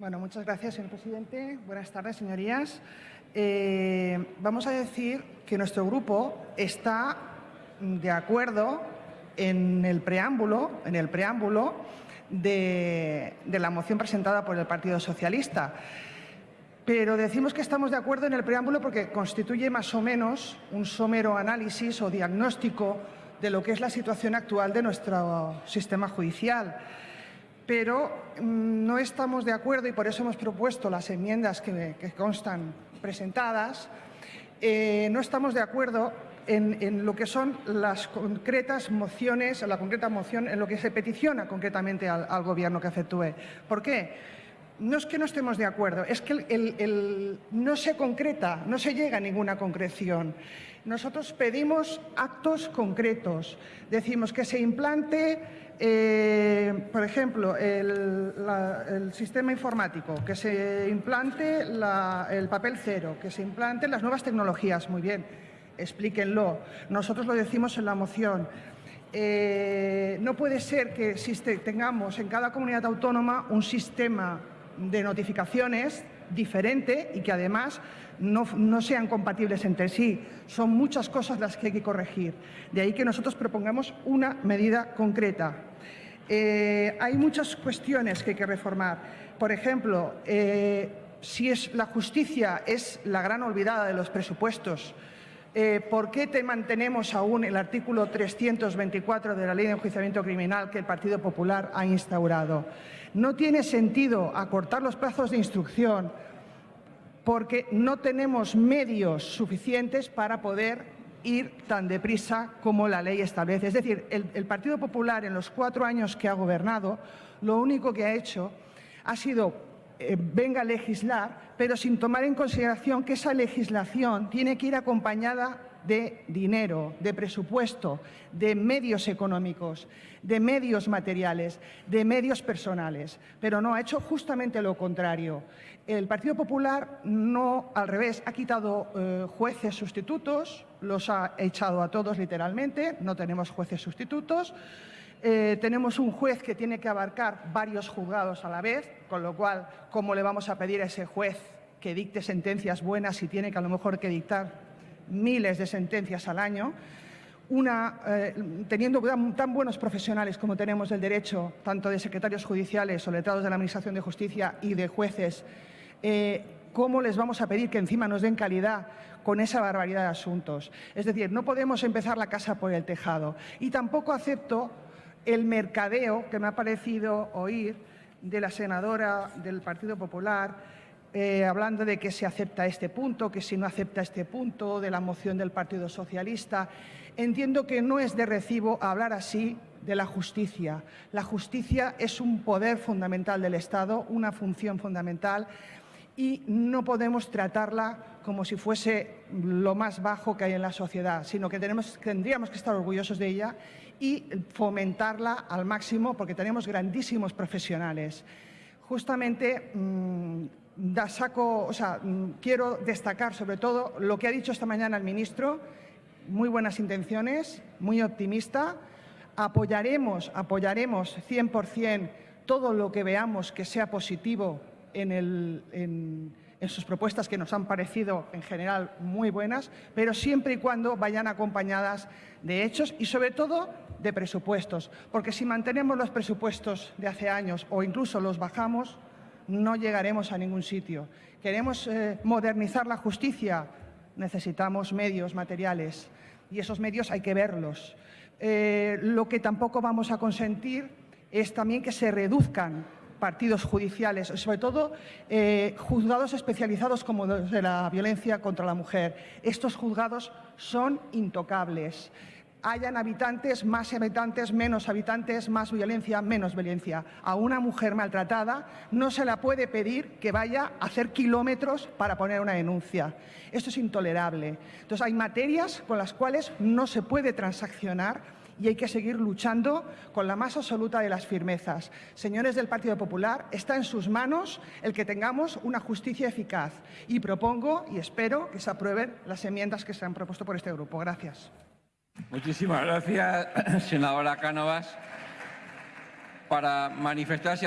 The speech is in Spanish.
Bueno, muchas gracias, señor presidente. Buenas tardes, señorías. Eh, vamos a decir que nuestro grupo está de acuerdo en el preámbulo, en el preámbulo de, de la moción presentada por el Partido Socialista. Pero decimos que estamos de acuerdo en el preámbulo porque constituye más o menos un somero análisis o diagnóstico de lo que es la situación actual de nuestro sistema judicial pero mm, no estamos de acuerdo y por eso hemos propuesto las enmiendas que, constan presentadas. Eh, no estamos de acuerdo en, lo que son las concretas mociones, la concreta moción, en lo que se peticiona concretamente al, Gobierno que efectúe. ¿Por qué? No es que no estemos de acuerdo, es que no se concreta, no se llega a ninguna concreción. Nosotros pedimos actos concretos. Decimos que se implante eh, por ejemplo, el, sistema informático, que se implante el papel cero, que se implanten las nuevas tecnologías, muy bien, explíquenlo. Nosotros lo decimos en la moción. Eh, no puede ser que tengamos en cada comunidad autónoma un sistema de notificaciones diferente y que además no, sean compatibles entre sí. Son muchas cosas las que hay que corregir. De ahí que nosotros propongamos una medida concreta. Eh, hay muchas cuestiones que hay que reformar. Por ejemplo, eh, si es, la justicia es la gran olvidada de los presupuestos, eh, ¿por qué te mantenemos aún el artículo 324 de la Ley de Enjuiciamiento Criminal que el Partido Popular ha instaurado? No tiene sentido acortar los plazos de instrucción porque no tenemos medios suficientes para poder ir tan deprisa como la ley establece. Es decir, el, Partido Popular en los cuatro años que ha gobernado, lo único que ha hecho ha sido eh, venga a legislar, pero sin tomar en consideración que esa legislación tiene que ir acompañada de dinero, de presupuesto, de medios económicos, de medios materiales, de medios personales, pero no, ha hecho justamente lo contrario. El Partido Popular no, al revés, ha quitado eh, jueces sustitutos, los ha echado a todos literalmente, no tenemos jueces sustitutos, eh, tenemos un juez que tiene que abarcar varios juzgados a la vez, con lo cual, ¿cómo le vamos a pedir a ese juez que dicte sentencias buenas si tiene que a lo mejor que dictar miles de sentencias al año, eh, teniendo tan buenos profesionales como tenemos del derecho, tanto de secretarios judiciales o letrados de la Administración de Justicia y de jueces, eh, ¿cómo les vamos a pedir que encima nos den calidad con esa barbaridad de asuntos? Es decir, no podemos empezar la casa por el tejado. Y tampoco acepto el mercadeo que me ha parecido oír de la senadora del Partido Popular eh, hablando de que se acepta este punto, que si no acepta este punto, de la moción del Partido Socialista. Entiendo que no es de recibo hablar así de la justicia. La justicia es un poder fundamental del Estado, una función fundamental y no podemos tratarla como si fuese lo más bajo que hay en la sociedad, sino que tendríamos que estar orgullosos de ella y fomentarla al máximo porque tenemos grandísimos profesionales. Justamente mm, da saco, o sea, mm, quiero destacar sobre todo lo que ha dicho esta mañana el ministro, muy buenas intenciones, muy optimista. Apoyaremos, apoyaremos 100% todo lo que veamos que sea positivo en, sus propuestas que nos han parecido en general muy buenas, pero siempre y cuando vayan acompañadas de hechos y sobre todo de presupuestos, porque si mantenemos los presupuestos de hace años o incluso los bajamos, no llegaremos a ningún sitio. Queremos eh, modernizar la justicia, necesitamos medios materiales y esos medios hay que verlos. Eh, lo que tampoco vamos a consentir es también que se reduzcan partidos judiciales, sobre todo eh, juzgados especializados como los de la violencia contra la mujer. Estos juzgados son intocables hayan habitantes, más habitantes, menos habitantes, más violencia, menos violencia. A una mujer maltratada no se la puede pedir que vaya a hacer kilómetros para poner una denuncia. Esto es intolerable. Entonces, hay materias con las cuales no se puede transaccionar y hay que seguir luchando con la más absoluta de las firmezas. Señores del Partido Popular, está en sus manos el que tengamos una justicia eficaz y propongo y espero que se aprueben las enmiendas que se han propuesto por este grupo. Gracias. Muchísimas gracias, senadora Cánovas. Para manifestarse